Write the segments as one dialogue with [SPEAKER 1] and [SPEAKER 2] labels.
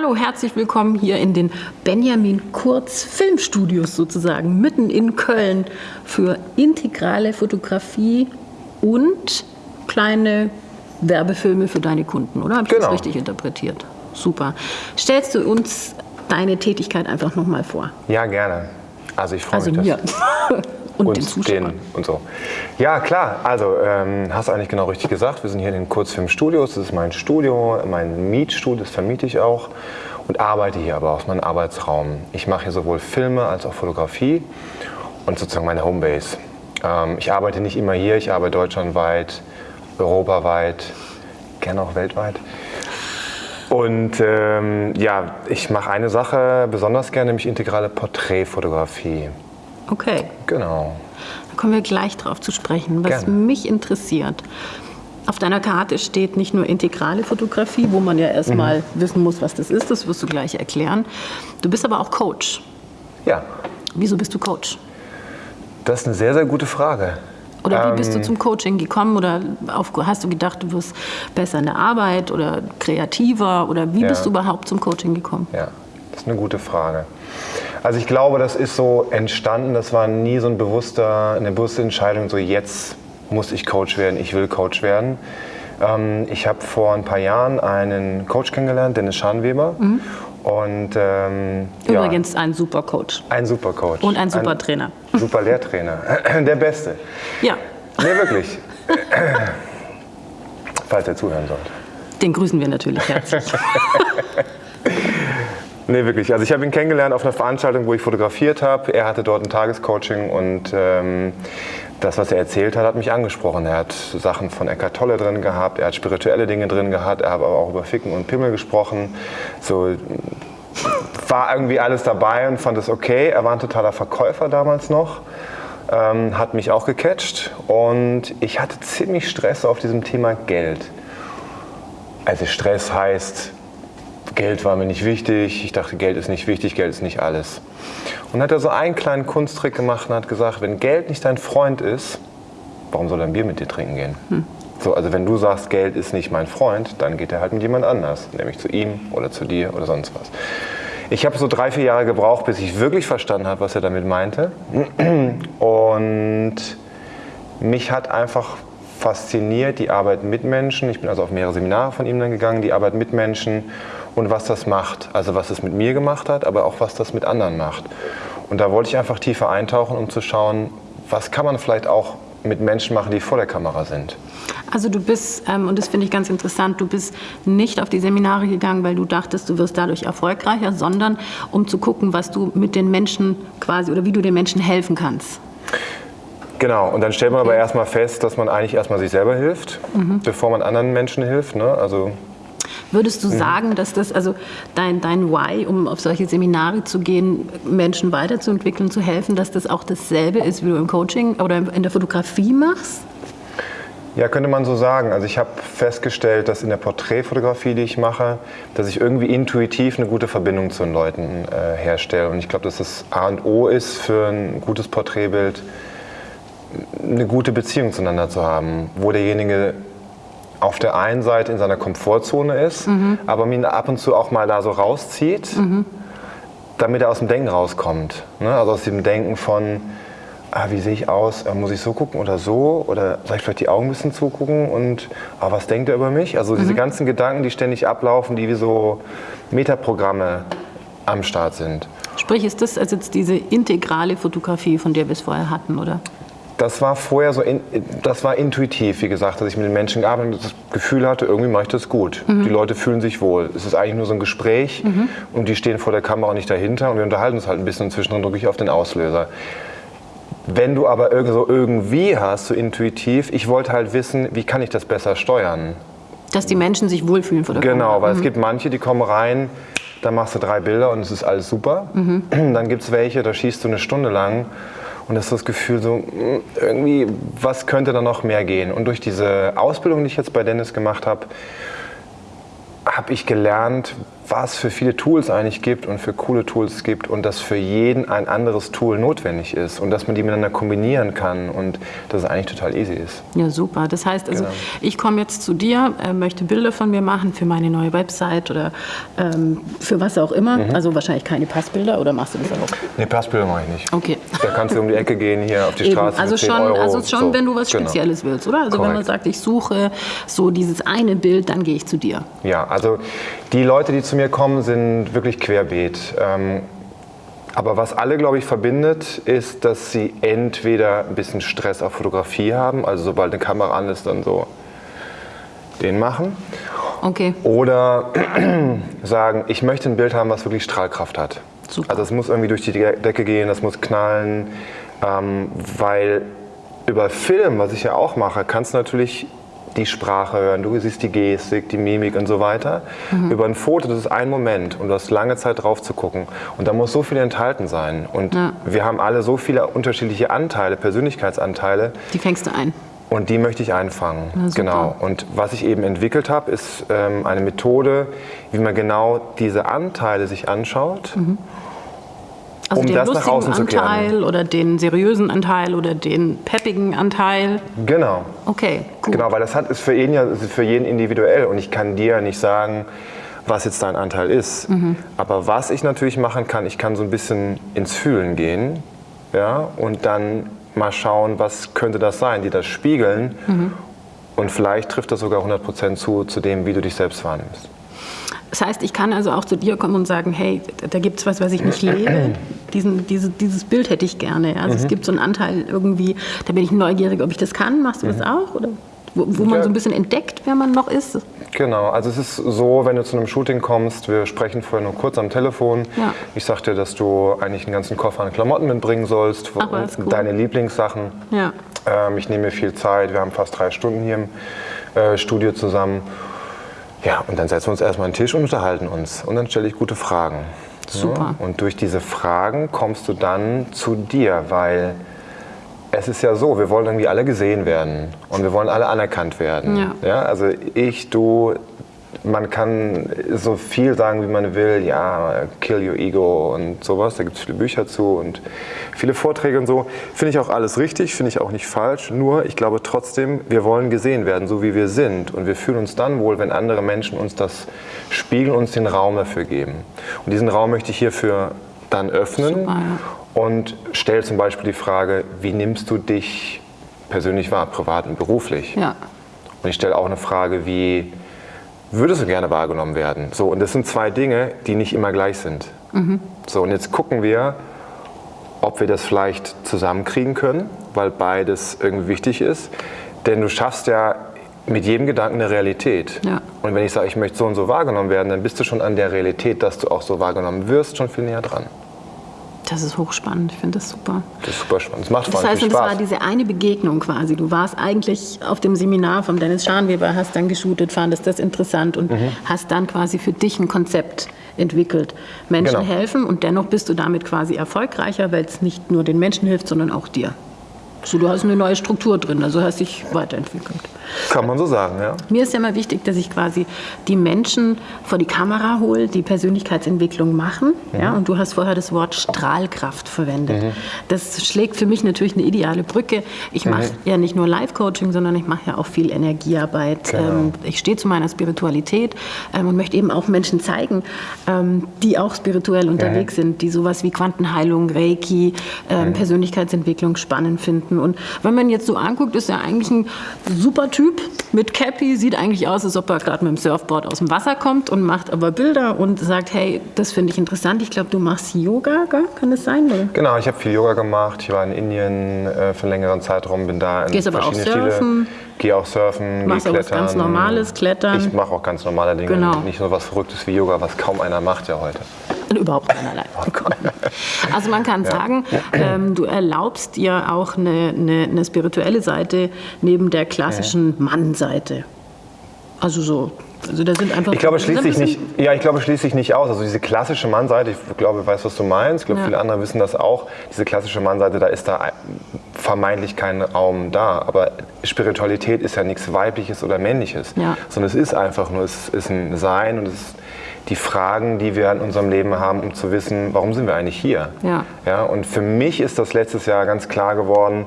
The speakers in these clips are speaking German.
[SPEAKER 1] Hallo, herzlich willkommen hier in den Benjamin Kurz Filmstudios sozusagen, mitten in Köln für integrale Fotografie und kleine Werbefilme für deine Kunden, oder? Habe ich
[SPEAKER 2] Genau.
[SPEAKER 1] das richtig interpretiert? Super. Stellst du uns deine Tätigkeit einfach nochmal vor?
[SPEAKER 2] Ja, gerne. Also ich freue
[SPEAKER 1] Also
[SPEAKER 2] mich,
[SPEAKER 1] mir und,
[SPEAKER 2] und
[SPEAKER 1] den Zuschauern.
[SPEAKER 2] und so. Ja, klar. Also ähm, hast du eigentlich genau richtig gesagt. Wir sind hier in den Kurzfilmstudios. Das ist mein Studio, mein Mietstudio, das vermiete ich auch und arbeite hier aber aus meinem Arbeitsraum. Ich mache hier sowohl Filme als auch Fotografie und sozusagen meine Homebase. Ähm, ich arbeite nicht immer hier. Ich arbeite deutschlandweit, europaweit, gerne auch weltweit. Und ähm, ja, ich mache eine Sache besonders gerne, nämlich integrale Porträtfotografie.
[SPEAKER 1] Okay,
[SPEAKER 2] Genau.
[SPEAKER 1] da kommen wir gleich drauf zu sprechen. Was
[SPEAKER 2] Gerne.
[SPEAKER 1] mich interessiert, auf deiner Karte steht nicht nur integrale Fotografie, wo man ja erstmal
[SPEAKER 2] Mhm.
[SPEAKER 1] wissen muss, was das ist, das wirst du gleich erklären. Du bist aber auch Coach.
[SPEAKER 2] Ja,
[SPEAKER 1] Wieso bist du Coach?
[SPEAKER 2] das ist eine sehr, sehr gute Frage.
[SPEAKER 1] Oder wie bist
[SPEAKER 2] Ähm.
[SPEAKER 1] du zum Coaching gekommen? Oder auf, hast du gedacht, du wirst besser in der Arbeit oder kreativer? Oder wie
[SPEAKER 2] Ja.
[SPEAKER 1] bist du überhaupt zum Coaching gekommen?
[SPEAKER 2] Ja, das ist eine gute Frage. Also ich glaube, das ist so entstanden, das war nie so ein bewusster, eine bewusste Entscheidung, so jetzt muss ich Coach werden, ich will Coach werden. Ähm, ich habe vor ein paar Jahren einen Coach kennengelernt, Dennis Schanweber. Und ähm, ja,
[SPEAKER 1] Übrigens ein super Coach.
[SPEAKER 2] ein super Coach.
[SPEAKER 1] Und ein super Trainer.
[SPEAKER 2] Super Lehrtrainer. Der Beste.
[SPEAKER 1] Ja,
[SPEAKER 2] Nee, wirklich. Falls er zuhören sollte.
[SPEAKER 1] den grüßen wir natürlich herzlich.
[SPEAKER 2] Nee, wirklich. Also ich habe ihn kennengelernt auf einer Veranstaltung, wo ich fotografiert habe. Er hatte dort ein Tagescoaching und ähm, das, was er erzählt hat, hat mich angesprochen. Er hat Sachen von Eckhart Tolle drin gehabt, er hat spirituelle Dinge drin gehabt, er hat aber auch über Ficken und Pimmel gesprochen. So war irgendwie alles dabei und fand es okay. Er war ein totaler Verkäufer damals noch. Ähm, hat mich auch gecatcht und ich hatte ziemlich Stress auf diesem Thema Geld. Also Stress heißt, Geld war mir nicht wichtig. Ich dachte, Geld ist nicht wichtig, Geld ist nicht alles. Und hat er so einen kleinen Kunsttrick gemacht und hat gesagt, wenn Geld nicht dein Freund ist, warum soll er ein Bier mit dir trinken gehen? So, also wenn du sagst, Geld ist nicht mein Freund, dann geht er halt mit jemand anders, nämlich zu ihm oder zu dir oder sonst was. Ich habe so drei, vier Jahre gebraucht, bis ich wirklich verstanden habe, was er damit meinte. Und mich hat einfach fasziniert die Arbeit mit Menschen. Ich bin also auf mehrere Seminare von ihm dann gegangen, die Arbeit mit Menschen und was das macht. Also was es mit mir gemacht hat, aber auch was das mit anderen macht. Und da wollte ich einfach tiefer eintauchen, um zu schauen, was kann man vielleicht auch mit Menschen machen, die vor der Kamera sind.
[SPEAKER 1] Also du bist, ähm, und das finde ich ganz interessant, du bist nicht auf die Seminare gegangen, weil du dachtest, du wirst dadurch erfolgreicher, sondern um zu gucken, was du mit den Menschen quasi oder wie du den Menschen helfen kannst.
[SPEAKER 2] Genau, und dann stellt man aber erstmal fest, dass man eigentlich erstmal sich selber hilft, bevor man anderen Menschen hilft. Ne? Also
[SPEAKER 1] Würdest du sagen, dass das, also dein, dein Why, um auf solche Seminare zu gehen, Menschen weiterzuentwickeln, zu helfen, dass das auch dasselbe ist, wie du im Coaching oder in der Fotografie machst?
[SPEAKER 2] Ja, könnte man so sagen. Also ich habe festgestellt, dass in der Porträtfotografie, die ich mache, dass ich irgendwie intuitiv eine gute Verbindung zu den Leuten äh, herstelle. Und ich glaube, dass das A und O ist für ein gutes Porträtbild, eine gute Beziehung zueinander zu haben, wo derjenige auf der einen Seite in seiner Komfortzone ist, aber ihn ab und zu auch mal da so rauszieht, damit er aus dem Denken rauskommt. Ne? Also aus dem Denken von, ah, wie sehe ich aus? Äh, Muss ich so gucken oder so? Oder soll ich vielleicht die Augen ein bisschen zugucken? Und ah, was denkt er über mich? Also diese ganzen Gedanken, die ständig ablaufen, die wie so Metaprogramme am Start sind.
[SPEAKER 1] Sprich, ist das also jetzt diese integrale Fotografie, von der wir es vorher hatten, oder?
[SPEAKER 2] Das war vorher so, in, das war intuitiv, wie gesagt, dass ich mit den Menschen gearbeitet und das Gefühl hatte, irgendwie mache ich das gut. Die Leute fühlen sich wohl. Es ist eigentlich nur so ein Gespräch und die stehen vor der Kamera nicht dahinter und wir unterhalten uns halt ein bisschen und zwischendrin drücke ich auf den Auslöser. Wenn du aber irgend so irgendwie hast, so intuitiv, ich wollte halt wissen, wie kann ich das besser steuern?
[SPEAKER 1] Dass die Menschen sich wohlfühlen vor der
[SPEAKER 2] Genau,
[SPEAKER 1] Kamera.
[SPEAKER 2] weil es gibt manche, die kommen rein, da machst du drei Bilder und es ist alles super. Dann gibt es welche, da schießt du eine Stunde lang und das ist das Gefühl so, mm, irgendwie, was könnte da noch mehr gehen? Und durch diese Ausbildung, die ich jetzt bei Dennis gemacht habe, habe ich gelernt, was für viele Tools eigentlich gibt und für coole Tools es gibt und dass für jeden ein anderes Tool notwendig ist und dass man die miteinander kombinieren kann und dass es eigentlich total easy ist.
[SPEAKER 1] Ja, super. Das heißt also,
[SPEAKER 2] Genau.
[SPEAKER 1] ich komme jetzt zu dir, äh, möchte Bilder von mir machen für meine neue Website oder ähm, für was auch immer.
[SPEAKER 2] Mhm.
[SPEAKER 1] Also wahrscheinlich keine Passbilder oder machst du das auch?
[SPEAKER 2] Nee, Passbilder mache ich nicht.
[SPEAKER 1] Okay.
[SPEAKER 2] Da kannst du um die Ecke gehen, hier auf die
[SPEAKER 1] Eben.
[SPEAKER 2] Straße
[SPEAKER 1] Also
[SPEAKER 2] für 10
[SPEAKER 1] schon,
[SPEAKER 2] Euro.
[SPEAKER 1] also schon,
[SPEAKER 2] So,
[SPEAKER 1] wenn du was
[SPEAKER 2] genau.
[SPEAKER 1] Spezielles willst, oder? Also wenn man sagt, ich suche so dieses eine Bild, dann gehe ich zu dir.
[SPEAKER 2] Ja, also die Leute, die zu mir kommen, sind wirklich querbeet. Ähm, aber was alle, glaube ich, verbindet, ist, dass sie entweder ein bisschen Stress auf Fotografie haben, also sobald eine Kamera an ist, dann so den machen.
[SPEAKER 1] Okay.
[SPEAKER 2] Oder sagen, ich möchte ein Bild haben, was wirklich Strahlkraft hat.
[SPEAKER 1] Super.
[SPEAKER 2] Also es muss irgendwie durch die Decke gehen, das muss knallen, ähm, weil über Film, was ich ja auch mache, kannst du natürlich die Sprache hören, du siehst die Gestik, die Mimik und so weiter.
[SPEAKER 1] Mhm.
[SPEAKER 2] Über ein Foto, das ist ein Moment und du hast lange Zeit drauf zu gucken. Und da muss so viel enthalten sein. Und
[SPEAKER 1] Ja.
[SPEAKER 2] wir haben alle so viele unterschiedliche Anteile, Persönlichkeitsanteile,
[SPEAKER 1] Die fängst du ein.
[SPEAKER 2] und die möchte ich einfangen.
[SPEAKER 1] Na,
[SPEAKER 2] genau. Und was ich eben entwickelt habe, ist ähm, eine Methode, wie man genau diese Anteile sich anschaut.
[SPEAKER 1] Also
[SPEAKER 2] Um
[SPEAKER 1] den
[SPEAKER 2] das nach
[SPEAKER 1] lustigen
[SPEAKER 2] außen zu kehren.
[SPEAKER 1] Anteil oder den seriösen Anteil oder den peppigen Anteil.
[SPEAKER 2] Genau.
[SPEAKER 1] Okay, gut.
[SPEAKER 2] Genau, weil das hat, ist für jeden ja für jeden individuell und ich kann dir ja nicht sagen, was jetzt dein Anteil ist.
[SPEAKER 1] Mhm.
[SPEAKER 2] Aber was ich natürlich machen kann, ich kann so ein bisschen ins Fühlen gehen, ja, und dann mal schauen, was könnte das sein, die das spiegeln.
[SPEAKER 1] Mhm.
[SPEAKER 2] Und vielleicht trifft das sogar 100% zu, zu dem, wie du dich selbst wahrnimmst.
[SPEAKER 1] Das heißt, ich kann also auch zu dir kommen und sagen, hey, da gibt es was, was ich nicht lebe. Diesen, diese, dieses Bild hätte ich gerne. ja. Also
[SPEAKER 2] Mhm.
[SPEAKER 1] es gibt so einen Anteil irgendwie, da bin ich neugierig, ob ich das kann. Machst du das auch? Oder wo, wo man
[SPEAKER 2] Mhm. Ja.
[SPEAKER 1] so ein bisschen entdeckt, wer man noch ist?
[SPEAKER 2] Genau, also es ist so, wenn du zu einem Shooting kommst, wir sprechen vorher nur kurz am Telefon.
[SPEAKER 1] Ja.
[SPEAKER 2] Ich sag dir, dass du eigentlich einen ganzen Koffer an Klamotten mitbringen sollst,
[SPEAKER 1] Ach, cool.
[SPEAKER 2] deine Lieblingssachen.
[SPEAKER 1] Ja.
[SPEAKER 2] Ähm, ich nehme mir viel Zeit, wir haben fast drei Stunden hier im äh, Studio zusammen. Ja, und dann setzen wir uns erstmal an den Tisch und unterhalten uns. Und dann stelle ich gute Fragen.
[SPEAKER 1] Super.
[SPEAKER 2] Ja, und durch diese Fragen kommst du dann zu dir, weil es ist ja so, wir wollen irgendwie alle gesehen werden und wir wollen alle anerkannt werden.
[SPEAKER 1] Ja.
[SPEAKER 2] also ich, du, man kann so viel sagen, wie man will, ja, kill your ego und sowas, da gibt es viele Bücher zu und viele Vorträge und so. Finde ich auch alles richtig, finde ich auch nicht falsch, nur ich glaube trotzdem, wir wollen gesehen werden, so wie wir sind und wir fühlen uns dann wohl, wenn andere Menschen uns das spiegeln, uns den Raum dafür geben. Und diesen Raum möchte ich hierfür dann öffnen
[SPEAKER 1] Super, ja.
[SPEAKER 2] und stelle zum Beispiel die Frage, wie nimmst du dich persönlich wahr, privat und beruflich?
[SPEAKER 1] Ja.
[SPEAKER 2] Und ich stelle auch eine Frage wie, würdest du gerne wahrgenommen werden? So, und das sind zwei Dinge, die nicht immer gleich sind. So, und jetzt gucken wir, ob wir das vielleicht zusammenkriegen können, weil beides irgendwie wichtig ist. Denn du schaffst ja mit jedem Gedanken eine Realität.
[SPEAKER 1] Ja.
[SPEAKER 2] Und wenn ich sage, ich möchte so und so wahrgenommen werden, dann bist du schon an der Realität, dass du auch so wahrgenommen wirst, schon viel näher dran.
[SPEAKER 1] Das ist hochspannend, ich finde das super.
[SPEAKER 2] Das ist super spannend. Es macht vor
[SPEAKER 1] Das
[SPEAKER 2] allem
[SPEAKER 1] heißt,
[SPEAKER 2] viel
[SPEAKER 1] und das
[SPEAKER 2] Spaß.
[SPEAKER 1] war diese eine Begegnung quasi. Du warst eigentlich auf dem Seminar von Dennis Scharnweber, hast dann geshootet, fandest das interessant und
[SPEAKER 2] Mhm.
[SPEAKER 1] hast dann quasi für dich ein Konzept entwickelt. Menschen
[SPEAKER 2] Genau.
[SPEAKER 1] helfen und dennoch bist du damit quasi erfolgreicher, weil es nicht nur den Menschen hilft, sondern auch dir. So, du hast eine neue Struktur drin, also hast dich weiterentwickelt.
[SPEAKER 2] Kann man so sagen, ja.
[SPEAKER 1] Mir ist ja immer wichtig, dass ich quasi die Menschen vor die Kamera hole, die Persönlichkeitsentwicklung machen. Ja, und du hast vorher das Wort Strahlkraft verwendet. Das schlägt für mich natürlich eine ideale Brücke. Ich mache ja nicht nur Live-Coaching, sondern ich mache ja auch viel Energiearbeit.
[SPEAKER 2] Genau.
[SPEAKER 1] Ähm, ich stehe zu meiner Spiritualität ähm, und möchte eben auch Menschen zeigen, ähm, die auch spirituell unterwegs sind, die sowas wie Quantenheilung, Reiki, ähm, Persönlichkeitsentwicklung spannend finden. Und wenn man jetzt so anguckt, ist er eigentlich ein super Typ mit Cappy, sieht eigentlich aus, als ob er gerade mit dem Surfboard aus dem Wasser kommt und macht aber Bilder und sagt, hey, das finde ich interessant. Ich glaube, du machst Yoga, gell? kann das sein? Oder?
[SPEAKER 2] Genau, ich habe viel Yoga gemacht. Ich war in Indien äh, für einen längeren Zeitraum, bin da in
[SPEAKER 1] Gehst aber auch surfen?
[SPEAKER 2] Stile. Gehe auch surfen,
[SPEAKER 1] Machst
[SPEAKER 2] geh
[SPEAKER 1] aber was
[SPEAKER 2] klettern.
[SPEAKER 1] ganz Normales, Klettern?
[SPEAKER 2] Ich mache auch ganz normale Dinge.
[SPEAKER 1] Genau.
[SPEAKER 2] Nicht nur was Verrücktes wie Yoga, was kaum einer macht ja heute.
[SPEAKER 1] Überhaupt keinerlei. Also man kann sagen, ähm, du erlaubst dir auch eine, eine, eine spirituelle Seite neben der klassischen Mann-Seite. Also so, also da sind einfach.
[SPEAKER 2] Ich glaube,
[SPEAKER 1] ein
[SPEAKER 2] nicht, ja, ich glaube, schließt sich nicht aus. Also diese klassische Mannseite, ich glaube, ich weiß, was du meinst. Ich glaube,
[SPEAKER 1] Ja.
[SPEAKER 2] viele andere wissen das auch. Diese klassische Mannseite, da ist da vermeintlich kein Raum da. Aber Spiritualität ist ja nichts Weibliches oder Männliches,
[SPEAKER 1] Ja.
[SPEAKER 2] sondern es ist einfach nur, es ist ein Sein und es ist die Fragen, die wir in unserem Leben haben, um zu wissen, warum sind wir eigentlich hier.
[SPEAKER 1] Ja.
[SPEAKER 2] Ja, und für mich ist das letztes Jahr ganz klar geworden,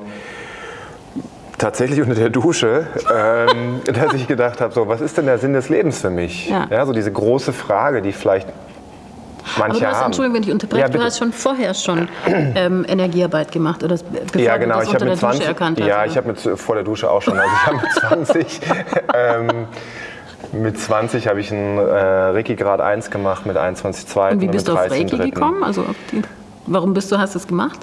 [SPEAKER 2] tatsächlich unter der Dusche, ähm, dass ich gedacht habe, so, was ist denn der Sinn des Lebens für mich?
[SPEAKER 1] Ja.
[SPEAKER 2] so diese große Frage, die vielleicht
[SPEAKER 1] Aber
[SPEAKER 2] manche
[SPEAKER 1] du hast,
[SPEAKER 2] haben.
[SPEAKER 1] Entschuldigung, wenn ich unterbreche,
[SPEAKER 2] Ja,
[SPEAKER 1] du hast schon vorher schon ähm, Energiearbeit gemacht, oder bevor
[SPEAKER 2] ja,
[SPEAKER 1] du
[SPEAKER 2] genau.
[SPEAKER 1] das
[SPEAKER 2] Ich habe
[SPEAKER 1] unter
[SPEAKER 2] mit
[SPEAKER 1] der Dusche
[SPEAKER 2] 20,
[SPEAKER 1] erkannt hast.
[SPEAKER 2] ja,
[SPEAKER 1] oder?
[SPEAKER 2] ich habe mit vor der Dusche auch schon. Also ich habe mit 20, ähm, mit 20 habe ich einen äh, Reiki Grad 1 gemacht mit 21,2
[SPEAKER 1] Und wie bist du auf Reiki
[SPEAKER 2] 13,3..
[SPEAKER 1] gekommen? Also die, warum bist du, hast du es gemacht?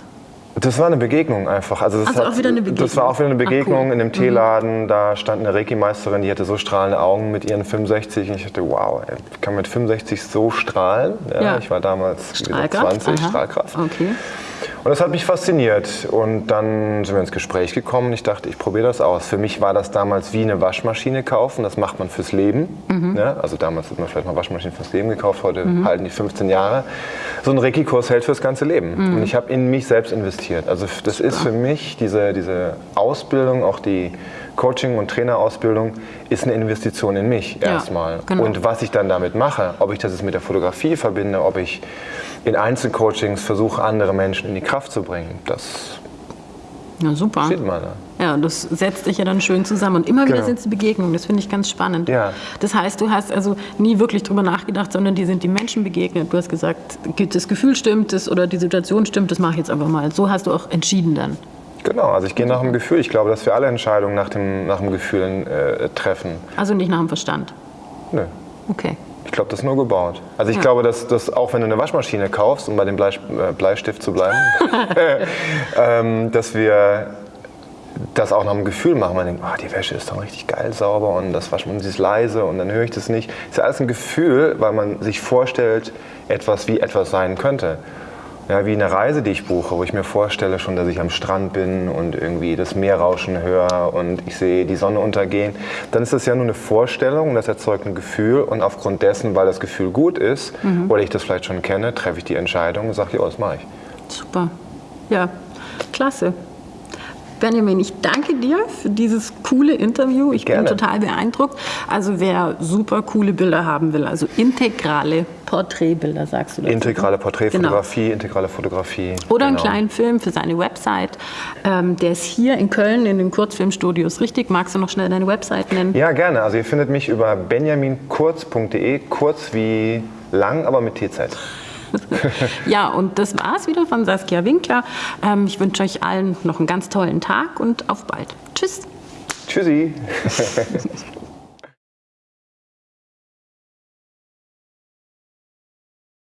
[SPEAKER 2] Das war eine Begegnung einfach. Also, das
[SPEAKER 1] Also auch wieder eine Begegnung.
[SPEAKER 2] Das war auch wieder eine
[SPEAKER 1] Ach,
[SPEAKER 2] Begegnung
[SPEAKER 1] cool. Mhm.
[SPEAKER 2] in einem Teeladen. Da stand eine Reiki-Meisterin, die hatte so strahlende Augen mit ihren 65. Und ich dachte, wow, ey, ich kann mit 65 so strahlen. Ja,
[SPEAKER 1] Ja.
[SPEAKER 2] Ich war damals
[SPEAKER 1] Strahlkraft?
[SPEAKER 2] 20,
[SPEAKER 1] Aha.
[SPEAKER 2] Strahlkraft.
[SPEAKER 1] Okay.
[SPEAKER 2] Und das hat mich fasziniert. Und dann sind wir ins Gespräch gekommen ich dachte, ich probiere das aus. Für mich war das damals wie eine Waschmaschine kaufen. Das macht man fürs Leben.
[SPEAKER 1] Mhm.
[SPEAKER 2] Ja, also damals hat man vielleicht mal Waschmaschinen fürs Leben gekauft. Heute halten die 15 Jahre. So ein Reiki-Kurs hält fürs ganze Leben.
[SPEAKER 1] Mhm.
[SPEAKER 2] Und ich habe in mich selbst investiert. Also das ist für mich diese, diese Ausbildung, auch die Coaching- und Trainerausbildung, ist eine Investition in mich
[SPEAKER 1] Ja,
[SPEAKER 2] erstmal.
[SPEAKER 1] genau.
[SPEAKER 2] Und was ich dann damit mache, ob ich das jetzt mit der Fotografie verbinde, ob ich in Einzelcoachings versuche, andere Menschen in die Kraft zu bringen, das
[SPEAKER 1] Ja, super.
[SPEAKER 2] sieht man. ja.
[SPEAKER 1] Ja, das setzt dich ja dann schön zusammen. Und immer wieder
[SPEAKER 2] Genau.
[SPEAKER 1] sind es Begegnungen. Das finde ich ganz spannend.
[SPEAKER 2] Ja.
[SPEAKER 1] Das heißt, du hast also nie wirklich drüber nachgedacht, sondern dir sind die Menschen begegnet. Du hast gesagt, das Gefühl stimmt das oder die Situation stimmt, das mache ich jetzt einfach mal. So hast du auch entschieden dann.
[SPEAKER 2] Genau, also ich gehe nach dem Gefühl. Ich glaube, dass wir alle Entscheidungen nach dem, nach dem Gefühl äh, treffen.
[SPEAKER 1] Also nicht nach dem Verstand.
[SPEAKER 2] Nö.
[SPEAKER 1] Okay.
[SPEAKER 2] Ich glaube, das ist nur gebaut. Also ich
[SPEAKER 1] Ja.
[SPEAKER 2] glaube, dass, dass auch wenn du eine Waschmaschine kaufst, um bei dem Blei, äh, Bleistift zu bleiben, ähm, dass wir das auch nach dem Gefühl machen. Man denkt, ah, die Wäsche ist doch richtig geil sauber und das Waschmaschine ist leise und dann höre ich das nicht. ist ja alles ein Gefühl, weil man sich vorstellt, etwas wie etwas sein könnte. Ja, wie eine Reise, die ich buche, wo ich mir vorstelle schon, dass ich am Strand bin und irgendwie das Meerrauschen höre und ich sehe die Sonne untergehen. Dann ist das ja nur eine Vorstellung, das erzeugt ein Gefühl und aufgrund dessen, weil das Gefühl gut ist oder ich das vielleicht schon kenne, treffe ich die Entscheidung und sage, ja, das mache ich.
[SPEAKER 1] Super. Ja, klasse. Benjamin, ich danke dir für dieses coole Interview. Ich
[SPEAKER 2] Gerne.
[SPEAKER 1] bin total beeindruckt. Also wer super coole Bilder haben will, also integrale Porträtbilder, sagst du dazu?
[SPEAKER 2] Integrale
[SPEAKER 1] Genau.
[SPEAKER 2] Porträtfotografie, integrale Fotografie.
[SPEAKER 1] Oder einen
[SPEAKER 2] genau.
[SPEAKER 1] kleinen Film für seine Website. Ähm, der ist hier in Köln in den Kurzfilmstudios. Richtig? Magst du noch schnell deine Website nennen?
[SPEAKER 2] Ja, gerne. Also ihr findet mich über benjaminkurz.de, kurz wie lang, aber mit T-Zeit.
[SPEAKER 1] Ja, und das war's wieder von Saskia Winkler. Ähm, ich wünsche euch allen noch einen ganz tollen Tag und auf bald. Tschüss.
[SPEAKER 2] Tschüssi.